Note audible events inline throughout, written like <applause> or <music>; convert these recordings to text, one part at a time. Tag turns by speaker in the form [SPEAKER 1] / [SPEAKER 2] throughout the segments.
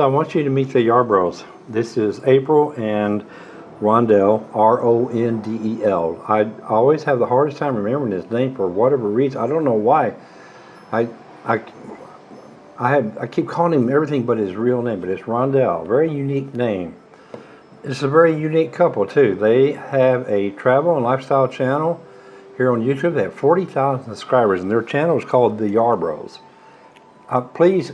[SPEAKER 1] I want you to meet the Yarbros. This is April and Rondell, R-O-N-D-E-L. I always have the hardest time remembering his name for whatever reason. I don't know why. I, I, I have I keep calling him everything but his real name, but it's Rondell. Very unique name. It's a very unique couple too. They have a travel and lifestyle channel here on YouTube. They have 40,000 subscribers, and their channel is called The Yarbros. Uh, please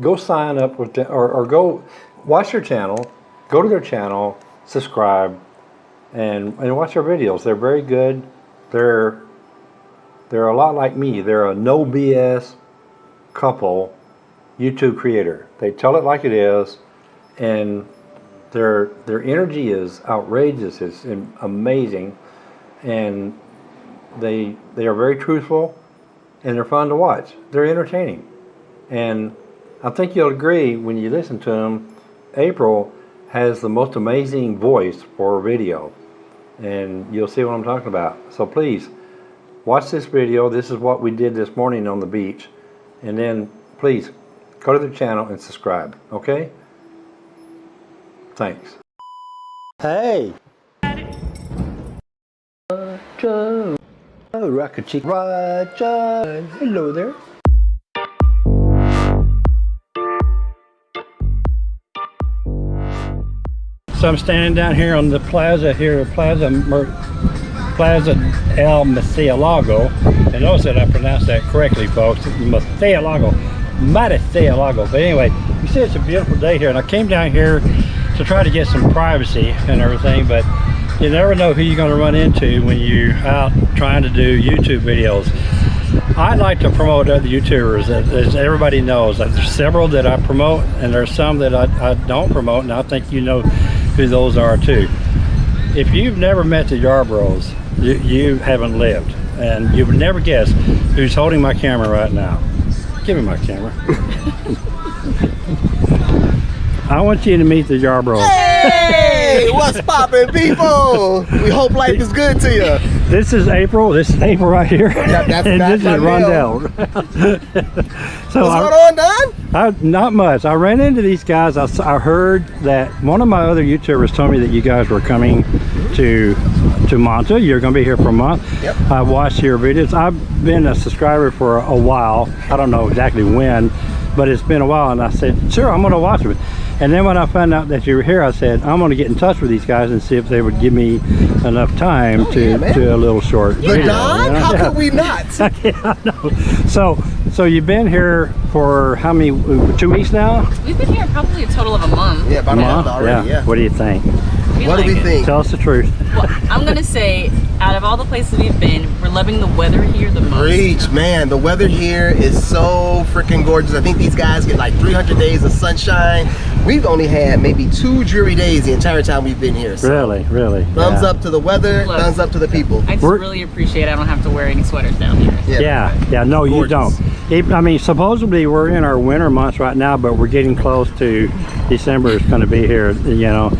[SPEAKER 1] go sign up with the, or, or go watch their channel, go to their channel, subscribe, and and watch their videos. They're very good. They're they're a lot like me. They're a no BS couple YouTube creator. They tell it like it is, and their their energy is outrageous. It's amazing, and they they are very truthful, and they're fun to watch. They're entertaining, and I think you'll agree when you listen to them. April has the most amazing voice for video, and you'll see what I'm talking about. So please watch this video. This is what we did this morning on the beach, and then please go to the channel and subscribe. Okay. Thanks. Hey. Roger. Oh. Roger. Hello there. So I'm standing down here on the plaza here, Plaza Mer Plaza El Murcielago. And notice that I pronounced that correctly, folks. Murcielago. Murcielago. But anyway, you see it's a beautiful day here. And I came down here to try to get some privacy and everything, but you never know who you're going to run into when you're out trying to do YouTube videos. I like to promote other YouTubers, as everybody knows. There's several that I promote, and there's some that I, I don't promote, and I think you know who those are too. If you've never met the Yarbros, you, you haven't lived, and you would never guess who's holding my camera right now. Give me my camera. <laughs> I want you to meet the Yarbros.
[SPEAKER 2] Hey, what's poppin', people? We hope life is good to you.
[SPEAKER 1] This is April. This is April right here.
[SPEAKER 2] That, that's, <laughs>
[SPEAKER 1] and
[SPEAKER 2] that's
[SPEAKER 1] this is Rondell. <laughs>
[SPEAKER 2] so what's I, going on, Don?
[SPEAKER 1] I, not much. I ran into these guys. I, I heard that one of my other YouTubers told me that you guys were coming to to Manta. You're going to be here for a month.
[SPEAKER 2] Yep.
[SPEAKER 1] I watched your videos. I've been a subscriber for a while. I don't know exactly when, but it's been a while. And I said, sure, I'm going to watch it. And then when I found out that you were here, I said, I'm going to get in touch with these guys and see if they would give me enough time
[SPEAKER 2] oh,
[SPEAKER 1] to,
[SPEAKER 2] yeah,
[SPEAKER 1] to a little short
[SPEAKER 2] but
[SPEAKER 1] video.
[SPEAKER 2] Don, you know? how yeah. could we not? <laughs>
[SPEAKER 1] yeah, no. So, so you've been here for how many, two weeks now?
[SPEAKER 3] We've been here probably a total of a month.
[SPEAKER 2] Yeah, about a month already, yeah.
[SPEAKER 1] What do you think?
[SPEAKER 3] We
[SPEAKER 2] what
[SPEAKER 3] like
[SPEAKER 2] do we
[SPEAKER 3] it.
[SPEAKER 2] think?
[SPEAKER 1] Tell us the truth.
[SPEAKER 3] Well, I'm gonna say, out of all the places we've been, we're loving the weather here the most.
[SPEAKER 2] Preach, man. The weather here is so freaking gorgeous. I think these guys get like 300 days of sunshine. We've only had maybe two dreary days the entire time we've been here.
[SPEAKER 1] So. Really, really.
[SPEAKER 2] Thumbs yeah. up to the weather, Look, thumbs up to the people.
[SPEAKER 3] I just we're, really appreciate I don't have to wear any sweaters down here.
[SPEAKER 1] Yeah, yeah, yeah no, gorgeous. you don't. I mean, supposedly we're in our winter months right now, but we're getting close to December is going to be here, you know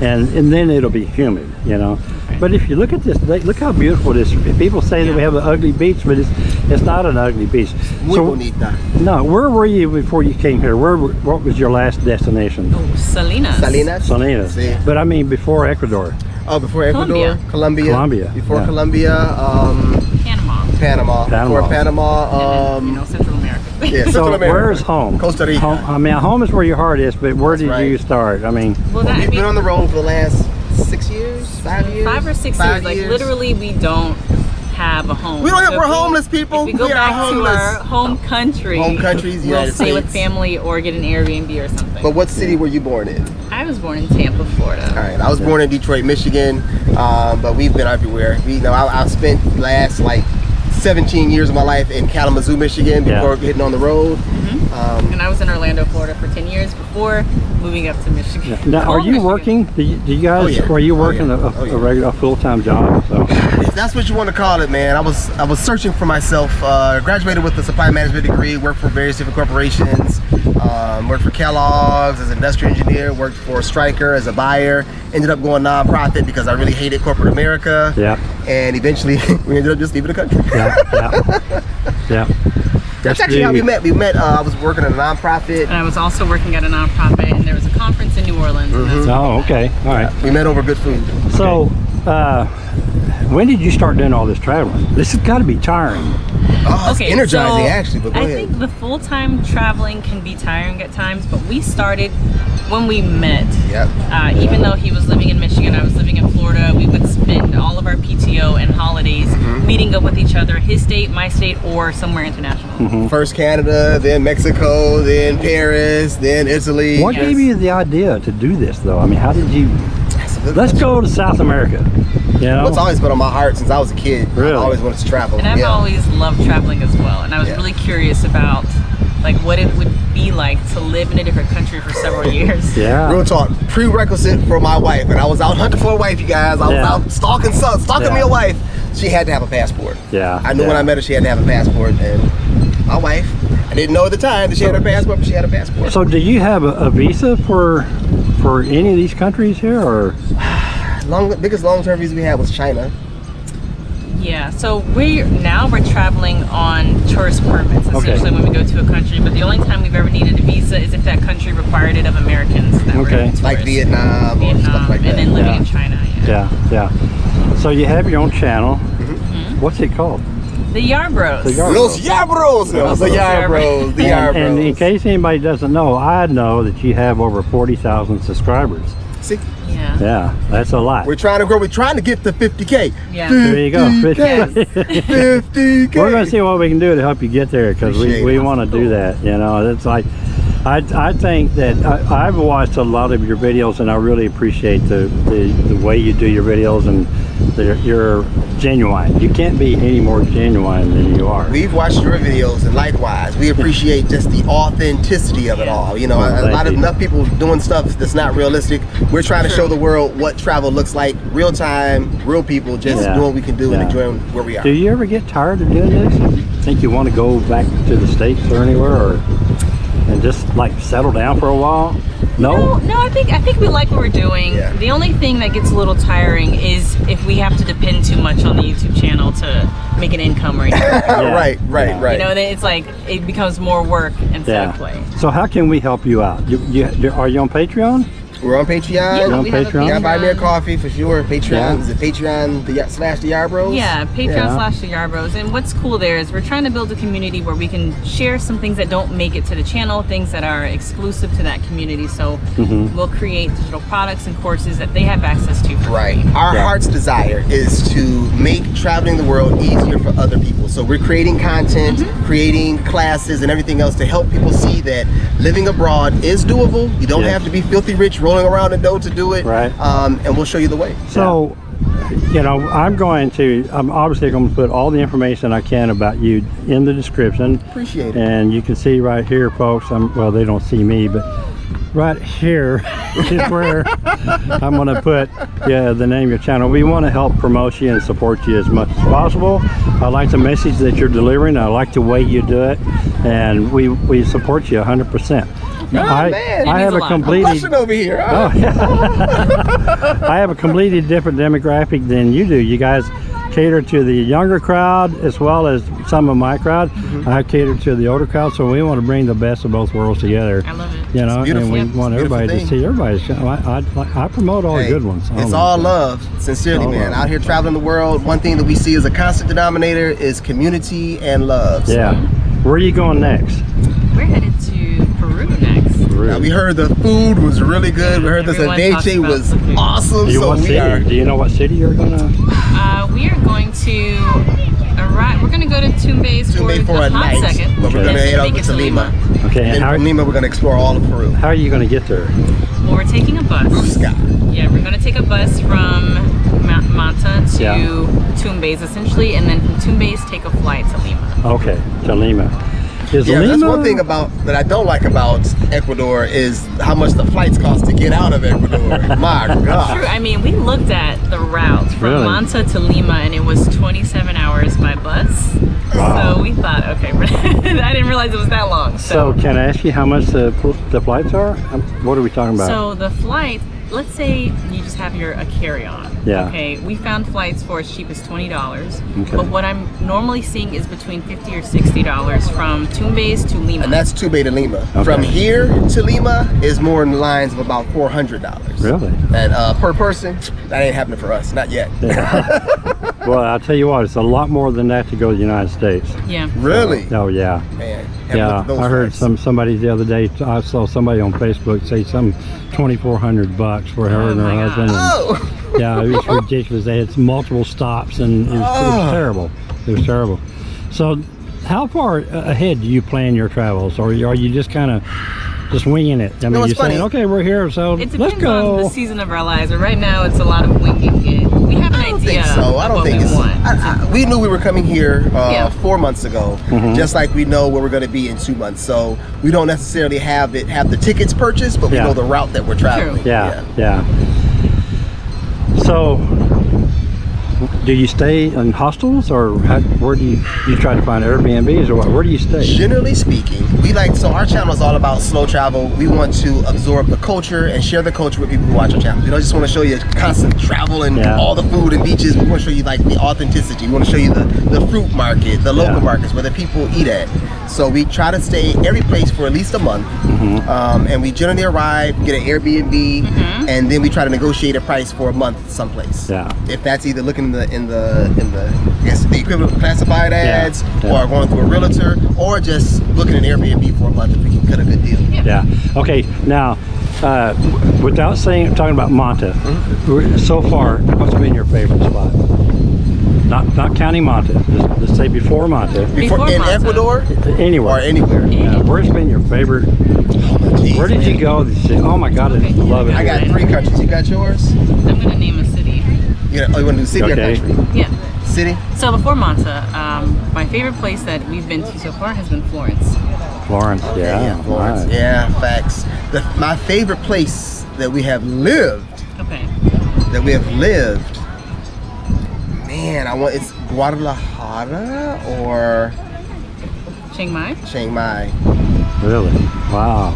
[SPEAKER 1] and and then it'll be humid you know but if you look at this look how beautiful it is. People say that we have an ugly beach but it's it's not an ugly beach.
[SPEAKER 2] We so, need that.
[SPEAKER 1] No where were you before you came here? Where what was your last destination?
[SPEAKER 3] Oh salinas.
[SPEAKER 2] Salinas?
[SPEAKER 1] Salinas.
[SPEAKER 2] Sí.
[SPEAKER 1] but i mean before ecuador.
[SPEAKER 2] Oh before ecuador
[SPEAKER 3] colombia.
[SPEAKER 2] Colombia,
[SPEAKER 1] colombia
[SPEAKER 2] before
[SPEAKER 1] yeah.
[SPEAKER 2] colombia um
[SPEAKER 3] panama.
[SPEAKER 2] Panama.
[SPEAKER 1] Panama.
[SPEAKER 2] Before panama um
[SPEAKER 3] you know central america.
[SPEAKER 2] yeah, <laughs>
[SPEAKER 1] so
[SPEAKER 2] America.
[SPEAKER 1] where's home?
[SPEAKER 2] Costa Rica.
[SPEAKER 1] Home, I mean, home is where your heart is, but where
[SPEAKER 2] That's
[SPEAKER 1] did
[SPEAKER 2] right.
[SPEAKER 1] you start? I mean,
[SPEAKER 3] well,
[SPEAKER 2] well,
[SPEAKER 3] that,
[SPEAKER 2] we've been on the road for the last six years, five years,
[SPEAKER 3] five or six
[SPEAKER 2] five
[SPEAKER 3] years.
[SPEAKER 2] years.
[SPEAKER 3] Like literally, we don't have a home.
[SPEAKER 2] We don't have.
[SPEAKER 3] So
[SPEAKER 2] we're homeless people.
[SPEAKER 3] If we go
[SPEAKER 2] we
[SPEAKER 3] back
[SPEAKER 2] are homeless.
[SPEAKER 3] to our home country,
[SPEAKER 2] Home countries,
[SPEAKER 3] we'll
[SPEAKER 2] United
[SPEAKER 3] stay with family or get an Airbnb or something.
[SPEAKER 2] But what city were you born in?
[SPEAKER 3] I was born in Tampa, Florida.
[SPEAKER 2] All right, I was born in Detroit, Michigan, um, but we've been everywhere. We, you know, I, I've spent last like 17 years of my life in Kalamazoo, Michigan before
[SPEAKER 1] Yeah.
[SPEAKER 2] hitting on the road. Um,
[SPEAKER 3] And I was in Orlando, Florida for 10 years before moving up to Michigan.
[SPEAKER 1] now, are
[SPEAKER 3] Oh,
[SPEAKER 1] you
[SPEAKER 3] Michigan.
[SPEAKER 1] working? Do you, do you guys?
[SPEAKER 2] Oh, yeah.
[SPEAKER 1] Are you
[SPEAKER 2] Oh,
[SPEAKER 1] working
[SPEAKER 2] yeah.
[SPEAKER 1] a,
[SPEAKER 2] Oh, yeah.
[SPEAKER 1] a regular, a full-time job? So.
[SPEAKER 2] if that's what you want to call it, man. I was I was searching for myself. Uh, graduated with a supply management degree. Worked for various different corporations. Um, worked for Kellogg's as an industrial engineer. Worked for Stryker as a buyer. Ended up going nonprofit because I really hated corporate America.
[SPEAKER 1] Yeah.
[SPEAKER 2] And eventually, <laughs> we ended up just leaving the country.
[SPEAKER 1] yeah, yeah, <laughs> yeah.
[SPEAKER 2] That's
[SPEAKER 1] That's
[SPEAKER 2] actually how we met. We met. Uh, I was working at a nonprofit.
[SPEAKER 3] And I was also working at a nonprofit, and there was a conference in New Orleans. And that's
[SPEAKER 1] Oh, okay, all right.
[SPEAKER 2] We met over good food.
[SPEAKER 1] So, uh, when did you start doing all this traveling? This has got to be tiring.
[SPEAKER 2] Oh, it's energizing
[SPEAKER 3] so
[SPEAKER 2] actually. But go
[SPEAKER 3] I
[SPEAKER 2] ahead.
[SPEAKER 3] think the full-time traveling can be tiring at times, but we started when we met.
[SPEAKER 2] Yep.
[SPEAKER 3] Uh, even though he was living in Michigan, I was living in Florida, we would spend all of our PTO and holidays
[SPEAKER 2] Mm-hmm.
[SPEAKER 3] meeting up with each other, his state, my state, or somewhere international.
[SPEAKER 1] Mm-hmm.
[SPEAKER 2] First Canada, then Mexico, then Paris, then Italy.
[SPEAKER 1] What
[SPEAKER 3] Yes.
[SPEAKER 1] gave you the idea to do this, though? I mean, how did you?
[SPEAKER 2] That's a good
[SPEAKER 1] Let's go to South America. You know,
[SPEAKER 2] What's always been on my heart since I was a kid.
[SPEAKER 1] Really?
[SPEAKER 2] I always wanted to travel.
[SPEAKER 3] And I've
[SPEAKER 2] yeah.
[SPEAKER 3] always loved traveling as well, and I was
[SPEAKER 2] Yeah.
[SPEAKER 3] really curious about like what it would be like to live in a different country for several <laughs> years.
[SPEAKER 1] yeah.
[SPEAKER 2] Real talk, prerequisite for my wife. And I was out hunting for a wife, you guys. I
[SPEAKER 1] Yeah.
[SPEAKER 2] was out stalking son, stalking
[SPEAKER 1] Yeah.
[SPEAKER 2] me a wife. She had to have a passport.
[SPEAKER 1] Yeah,
[SPEAKER 2] I knew when. I met her she had to have a passport. And my wife, I didn't know at the time that she had a passport, but she had a passport.
[SPEAKER 1] So, do you have a, a visa for for any of these countries here, or
[SPEAKER 2] long biggest long term visa we had was China.
[SPEAKER 3] Yeah, so we now we're traveling on tourist permits
[SPEAKER 1] Okay.
[SPEAKER 3] when we go to a country. But the only time we've ever needed a visa is if that country required it of Americans that
[SPEAKER 1] Okay.
[SPEAKER 3] tourists.
[SPEAKER 2] Like Vietnam, or
[SPEAKER 3] Vietnam,
[SPEAKER 2] stuff like that.
[SPEAKER 3] and then living
[SPEAKER 1] Yeah.
[SPEAKER 3] in China. Yeah.
[SPEAKER 1] yeah, yeah. So you have your own channel.
[SPEAKER 2] Mm-hmm.
[SPEAKER 1] What's it called?
[SPEAKER 3] The Yarbros.
[SPEAKER 1] The Yar-
[SPEAKER 2] Los Yabros! It was the Yarbros, the
[SPEAKER 1] And, and in case anybody doesn't know, I know that you have over forty thousand subscribers.
[SPEAKER 2] See,
[SPEAKER 3] yeah.
[SPEAKER 1] Yeah, that's a lot.
[SPEAKER 2] we're trying to grow, we're trying to get to 50K.
[SPEAKER 3] Yeah.
[SPEAKER 1] There you go.
[SPEAKER 2] 50K. 50K.
[SPEAKER 1] We're going to see what we can do to help you get there because we, we want to do that. You know, it's like, I, I think that I, I've watched a lot of your videos and I really appreciate the, the, the way you do your videos and they're, you're genuine. You can't be any more genuine than you are.
[SPEAKER 2] We've watched your videos and likewise, we appreciate just the authenticity of it all. You know,
[SPEAKER 1] Well,
[SPEAKER 2] a, a
[SPEAKER 1] thank
[SPEAKER 2] lot of
[SPEAKER 1] you.
[SPEAKER 2] enough people doing stuff that's not realistic. We're trying to show the world what travel looks like, real time, real people, just
[SPEAKER 1] Yeah.
[SPEAKER 2] doing what we can do
[SPEAKER 1] Yeah.
[SPEAKER 2] and enjoying where we are.
[SPEAKER 1] Do you ever get tired of doing this? Think you want to go back to the States or anywhere or and just like settle down for a while?
[SPEAKER 3] No,
[SPEAKER 1] No?
[SPEAKER 3] no, I think I think we like what we're doing.
[SPEAKER 2] Yeah.
[SPEAKER 3] The only thing that gets a little tiring is if we have to depend too much on the YouTube channel to make an income or anything. <laughs>
[SPEAKER 2] right, right,
[SPEAKER 1] Yeah.
[SPEAKER 2] right.
[SPEAKER 3] You know, it's like it becomes more work instead of play.
[SPEAKER 1] So how can we help you out? You, you, are you on Patreon?
[SPEAKER 2] We're on Patreon.
[SPEAKER 3] Yeah,
[SPEAKER 1] on
[SPEAKER 3] we have a
[SPEAKER 1] Patreon?
[SPEAKER 2] Yeah, buy me a coffee for sure. Patreon
[SPEAKER 1] Yeah.
[SPEAKER 2] is it Patreon the slash the Yarbros?
[SPEAKER 3] Yeah, Patreon
[SPEAKER 1] Yeah.
[SPEAKER 3] slash the Yarbros. And what's cool there is we're trying to build a community where we can share some things that don't make it to the channel, things that are exclusive to that community. So
[SPEAKER 1] Mm-hmm.
[SPEAKER 3] we'll create digital products and courses that they have access to for
[SPEAKER 2] Right.
[SPEAKER 3] free.
[SPEAKER 2] Our
[SPEAKER 1] Yeah.
[SPEAKER 2] heart's desire is to make traveling the world easier for other people. So we're creating content,
[SPEAKER 3] Mm-hmm.
[SPEAKER 2] creating classes, and everything else to help people see that living abroad is doable. You don't
[SPEAKER 1] Yeah.
[SPEAKER 2] have to be filthy rich rolling around in dough to do it.
[SPEAKER 1] Right.
[SPEAKER 2] Um, and we'll show you the way.
[SPEAKER 1] So, you know, I'm going to, I'm obviously going to put all the information I can about you in the description.
[SPEAKER 2] Appreciate it.
[SPEAKER 1] And you can see right here, folks, I'm, well, they don't see me, but right here <laughs> is where <laughs> I'm going to put yeah, the name of your channel. We want to help promote you and support you as much as possible. I like the message that you're delivering. I like the way you do it. And we, we support you 100%.
[SPEAKER 2] Oh,
[SPEAKER 1] I,
[SPEAKER 2] man.
[SPEAKER 1] I have
[SPEAKER 3] a
[SPEAKER 1] a
[SPEAKER 3] lot.
[SPEAKER 1] completely
[SPEAKER 2] Blushing over here.
[SPEAKER 1] Oh, yeah. <laughs> I have a completely different demographic than you do. You guys cater to the younger crowd as well as some of my crowd.
[SPEAKER 2] Mm-hmm.
[SPEAKER 1] I cater to the older crowd, so we want to bring the best of both worlds together.
[SPEAKER 3] I love it.
[SPEAKER 1] You know,
[SPEAKER 2] beautiful.
[SPEAKER 1] and we
[SPEAKER 2] Yeah, it's
[SPEAKER 1] want
[SPEAKER 2] a beautiful
[SPEAKER 1] everybody to see everybody's. channel. I, I, I promote all
[SPEAKER 2] Hey,
[SPEAKER 1] the good ones.
[SPEAKER 2] It's all
[SPEAKER 1] them.
[SPEAKER 2] love, sincerely,
[SPEAKER 1] All
[SPEAKER 2] man.
[SPEAKER 1] love.
[SPEAKER 2] Out here traveling the world, one thing that we see as a constant denominator is community and love. So,
[SPEAKER 1] Yeah. Where are you going next?
[SPEAKER 3] We're headed to Peru next.
[SPEAKER 2] Now, we heard the food was really good. We heard the
[SPEAKER 3] Everyone talks
[SPEAKER 2] ceviche
[SPEAKER 3] about
[SPEAKER 2] was
[SPEAKER 3] the
[SPEAKER 2] awesome.
[SPEAKER 1] Do you,
[SPEAKER 2] so we are.
[SPEAKER 1] Do you know what city you're gonna?
[SPEAKER 3] Uh, we are going to arrive. We're going to go to Tumbes for,
[SPEAKER 2] Tumbes for
[SPEAKER 3] a
[SPEAKER 2] a
[SPEAKER 3] hot
[SPEAKER 2] night,
[SPEAKER 3] second.
[SPEAKER 2] but we're gonna head
[SPEAKER 3] make
[SPEAKER 2] over to Lima.
[SPEAKER 1] Okay.
[SPEAKER 2] And
[SPEAKER 1] And how,
[SPEAKER 2] from Lima, we're gonna explore all of Peru.
[SPEAKER 1] how are you gonna get there?
[SPEAKER 3] Well, we're taking a bus.
[SPEAKER 2] Sky.
[SPEAKER 3] Yeah, we're going to take a bus from Ma- Manta to
[SPEAKER 1] Yeah.
[SPEAKER 3] Tumbes essentially, and then from Tumbes take a flight to Lima.
[SPEAKER 1] Okay, to Lima. Is
[SPEAKER 2] Yeah,
[SPEAKER 1] Lima?
[SPEAKER 2] that's one thing about that I don't like about Ecuador is how much the flights cost to get out of Ecuador. <laughs> My God. True.
[SPEAKER 3] I mean, we looked at the route from
[SPEAKER 1] Really?
[SPEAKER 3] Manta to Lima, and it was 27 hours by bus.
[SPEAKER 1] Wow.
[SPEAKER 3] So we thought, okay, <laughs> I didn't realize it was that long.
[SPEAKER 1] So
[SPEAKER 3] So,
[SPEAKER 1] can I ask you how much the the flights are? Um, What are we talking about?
[SPEAKER 3] so the flight let's say you just have your a carry-on.
[SPEAKER 1] Yeah.
[SPEAKER 3] Okay. We found flights for as cheap as twenty dollars.
[SPEAKER 1] Okay.
[SPEAKER 3] But what I'm normally seeing is between fifty or sixty dollars from Tumbes to Lima.
[SPEAKER 2] And that's Tumbes to Lima.
[SPEAKER 1] Okay.
[SPEAKER 2] From here to Lima is more in the lines of about four hundred dollars.
[SPEAKER 1] Really?
[SPEAKER 2] And uh, per person, that ain't happening for us, not yet. <laughs>
[SPEAKER 1] Well, I'll tell you what, it's a lot more than that to go to the United States.
[SPEAKER 3] yeah.
[SPEAKER 2] Really?
[SPEAKER 1] Oh yeah.
[SPEAKER 2] Man.
[SPEAKER 1] Yeah,
[SPEAKER 2] looked at those
[SPEAKER 1] I heard
[SPEAKER 2] flights.
[SPEAKER 1] some somebody the other day. I saw somebody on Facebook say some twenty four hundred bucks for her
[SPEAKER 3] Oh
[SPEAKER 1] and her
[SPEAKER 3] my
[SPEAKER 1] husband. and-
[SPEAKER 2] Oh.
[SPEAKER 1] Yeah, it was ridiculous. They had multiple stops, and it was, it was
[SPEAKER 2] Oh.
[SPEAKER 1] terrible. It was terrible. So, how far ahead do you plan your travels, or are you just kind of just winging it? I mean,
[SPEAKER 2] No,
[SPEAKER 1] you're saying, okay, we're here, so
[SPEAKER 3] It
[SPEAKER 1] let's
[SPEAKER 3] depends on the season of our lives. But right now, it's a lot of winging it. We have an
[SPEAKER 2] I don't
[SPEAKER 3] idea
[SPEAKER 2] think so. I don't think
[SPEAKER 3] we
[SPEAKER 2] it's. I, I, we knew we were coming here uh,
[SPEAKER 3] Yeah.
[SPEAKER 2] four months ago,
[SPEAKER 1] Mm-hmm.
[SPEAKER 2] just like we know where we're going to be in two months. So we don't necessarily have it have the tickets purchased, but we
[SPEAKER 1] Yeah.
[SPEAKER 2] know the route that we're traveling.
[SPEAKER 1] Yeah, yeah. So, do you stay in hostels, or how, where do you you try to find Airbnbs, or what? Where do you stay?
[SPEAKER 2] Generally speaking, we like so our channel is all about slow travel. We want to absorb the culture and share the culture with people who watch our channel. We don't just want to show you constant travel and
[SPEAKER 1] Yeah.
[SPEAKER 2] all the food and beaches. We want to show you like the authenticity. We want to show you the, the fruit market, the local
[SPEAKER 1] Yeah.
[SPEAKER 2] markets where the people eat at. So we try to stay every place for at least a month,
[SPEAKER 1] Mm-hmm.
[SPEAKER 2] um, and we generally arrive, get an Airbnb, and then we try to negotiate a price for a month someplace.
[SPEAKER 1] Yeah.
[SPEAKER 2] If that's either looking in the in the in the I guess the equivalent of classified ads,
[SPEAKER 1] yeah.
[SPEAKER 2] or going through a realtor, or just looking at Airbnb for a month if we can cut a good deal.
[SPEAKER 1] Yeah. Okay. Now, uh, without saying, talking about Manta,
[SPEAKER 2] Mm-hmm.
[SPEAKER 1] so far, what's been your favorite spot? Not not counting Manta. Let's, let's say before Manta.
[SPEAKER 3] Before
[SPEAKER 2] in
[SPEAKER 3] Manta.
[SPEAKER 2] Ecuador
[SPEAKER 1] Anywhere.
[SPEAKER 2] or anywhere.
[SPEAKER 1] Yeah, where's been your favorite?
[SPEAKER 2] Jeez,
[SPEAKER 1] Where did you
[SPEAKER 2] man.
[SPEAKER 1] go? You say, oh my God, I
[SPEAKER 3] Okay.
[SPEAKER 1] love it.
[SPEAKER 2] I got three countries. You got yours?
[SPEAKER 3] I'm gonna name a city.
[SPEAKER 2] You know, oh, you want to do city
[SPEAKER 1] Okay.
[SPEAKER 2] or country?
[SPEAKER 3] Yeah.
[SPEAKER 2] City.
[SPEAKER 3] So before Manta, um, my favorite place that we've been to so far has been Florence.
[SPEAKER 1] Florence. Yeah.
[SPEAKER 2] Florence.
[SPEAKER 1] right.
[SPEAKER 2] Yeah, facts. The, my favorite place that we have lived,
[SPEAKER 3] Okay.
[SPEAKER 2] that we have lived, man, I want it's Guadalajara or
[SPEAKER 3] Chiang Mai.
[SPEAKER 2] Chiang Mai.
[SPEAKER 1] Really? Wow.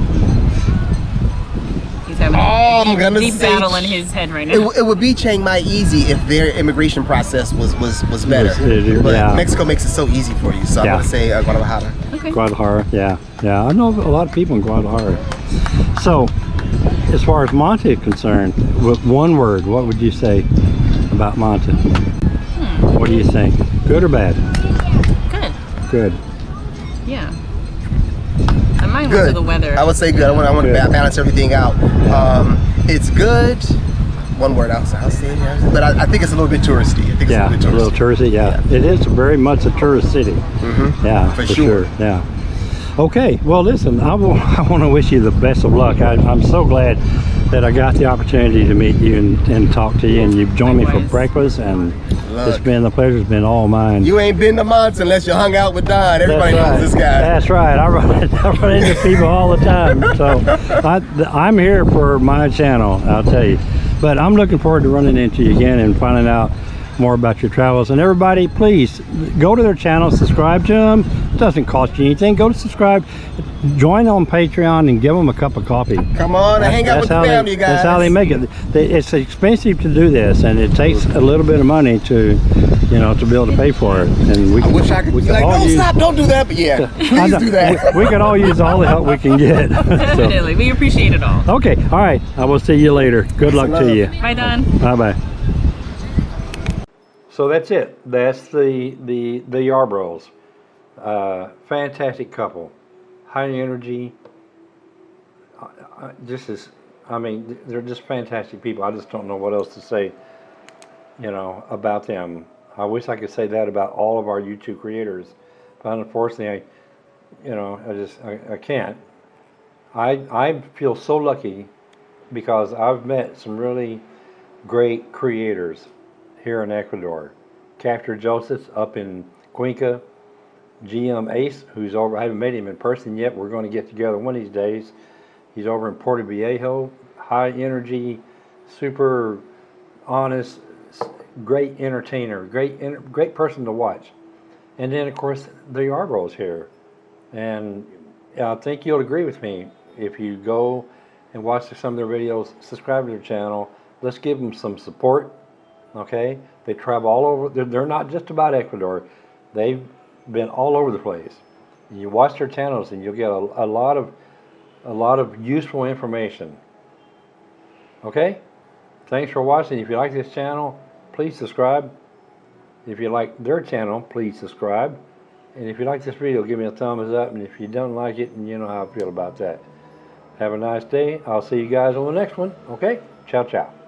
[SPEAKER 3] He's having
[SPEAKER 2] Oh,
[SPEAKER 3] a
[SPEAKER 2] I'm gonna
[SPEAKER 3] deep
[SPEAKER 2] say
[SPEAKER 3] battle in his head right
[SPEAKER 2] It,
[SPEAKER 3] now.
[SPEAKER 2] w- it would be Chiang Mai easy if their immigration process was was was better.
[SPEAKER 1] Was- it-
[SPEAKER 2] but
[SPEAKER 1] yeah.
[SPEAKER 2] Mexico makes it so easy for you, so
[SPEAKER 1] Yeah.
[SPEAKER 2] I'm gonna say uh, Guadalajara.
[SPEAKER 3] Okay.
[SPEAKER 1] Guadalajara. Yeah. Yeah. I know a lot of people in Guadalajara. So, as far as Monte is concerned, with one word, what would you say about Monte?
[SPEAKER 3] Hmm.
[SPEAKER 1] What do you think? Good or bad?
[SPEAKER 3] Good.
[SPEAKER 1] Good.
[SPEAKER 3] Yeah. And mine was
[SPEAKER 2] Good.
[SPEAKER 3] to the weather.
[SPEAKER 2] I would say good. I want I want to balance everything out. Um, it's good. One word I'll say, I'll say it, yeah. but I, I think it's a little bit touristy. I think it's
[SPEAKER 1] Yeah,
[SPEAKER 2] a
[SPEAKER 1] a
[SPEAKER 2] little bit
[SPEAKER 1] little
[SPEAKER 2] touristy.
[SPEAKER 1] touristy. Yeah. it is very much a tourist city.
[SPEAKER 2] Mhm.
[SPEAKER 1] Yeah,
[SPEAKER 2] For
[SPEAKER 1] for,
[SPEAKER 2] sure.
[SPEAKER 1] sure. Yeah. Okay. Well, listen. I, will, <laughs> I want to wish you the best of luck. I, I'm so glad that I got the opportunity to meet you and, and talk to you, and you've joined me for breakfast, and it's been the pleasure's been all mine.
[SPEAKER 2] You ain't been to Monts unless you hung out with Don. Everybody
[SPEAKER 1] That's
[SPEAKER 2] knows
[SPEAKER 1] right.
[SPEAKER 2] this guy.
[SPEAKER 1] That's right. I run, <laughs> I run into people all the time. So I, I'm here for my channel, I'll tell you. But I'm looking forward to running into you again and finding out more about your travels. And everybody, please go to their channel, subscribe to them. It doesn't cost you anything. Go to subscribe, join on Patreon, and give them a cup of coffee.
[SPEAKER 2] Come on and hang out with the
[SPEAKER 1] how
[SPEAKER 2] family,
[SPEAKER 1] they,
[SPEAKER 2] guys.
[SPEAKER 1] That's how they make it. They, it's expensive to do this, and it takes a little bit of money to, you know, to be able to pay for it. And we
[SPEAKER 2] I wish I could
[SPEAKER 1] we
[SPEAKER 2] be
[SPEAKER 1] can
[SPEAKER 2] like,
[SPEAKER 1] all
[SPEAKER 2] no,
[SPEAKER 1] use-
[SPEAKER 2] stop, don't do that. But yeah, <laughs> please do that.
[SPEAKER 1] We, we could all use all the help we can get. <laughs> So,
[SPEAKER 3] Definitely. We appreciate it all.
[SPEAKER 1] okay, all right. I will see you later. Good luck to you.
[SPEAKER 3] Bye, Don.
[SPEAKER 1] Bye bye. So that's it. That's the the the Yarbros. Uh, fantastic couple, high energy. I, this is, I mean, they're just fantastic people. I just don't know what else to say. You know about them. I wish I could say that about all of our YouTube creators, but unfortunately, I, you know, I just I, I can't. I I feel so lucky because I've met some really great creators here in Ecuador. Captain Joseph up in Cuenca, GM Ace, who's over, I haven't met him in person yet. We're going to get together one of these days. He's over in Puerto Viejo, high energy, super honest, great entertainer, great, great person to watch. And then, of course, the Yarbros here. And I think you'll agree with me if you go and watch some of their videos, subscribe to their channel. Let's give them some support. Okay? They travel all over. They're, they're not just about Ecuador. They've been all over the place. You watch their channels and you'll get a, a lot of a lot of useful information. Okay? Thanks for watching. If you like this channel, please subscribe. If you like their channel, please subscribe. And if you like this video, give me a thumbs up. And if you don't like it, and you know how I feel about that. Have a nice day. I'll see you guys on the next one. Okay? Ciao, ciao.